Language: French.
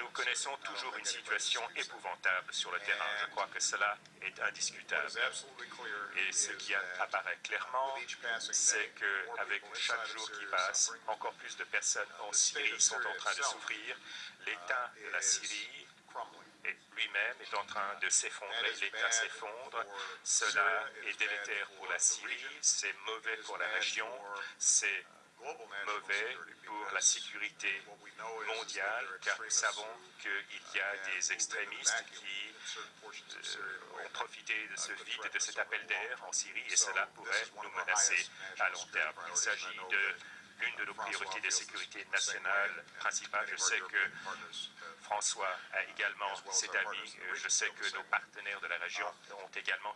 Nous connaissons toujours une situation épouvantable sur le terrain. Je crois que cela est indiscutable. Et ce qui apparaît clairement, c'est qu'avec chaque jour qui passe, encore plus de personnes en Syrie sont en train de souffrir. L'État de la Syrie lui-même est en train de s'effondrer, l'État s'effondre. Cela est délétère pour la Syrie, c'est mauvais pour la région, c'est mauvais pour la sécurité mondiale, car nous savons qu'il y a des extrémistes qui euh, ont profité de ce vide et de cet appel d'air en Syrie, et cela pourrait nous menacer à long terme. Il s'agit de l'une de nos priorités de sécurité nationale principales. Je sais que François a également cet avis. Je sais que nos partenaires de la région ont également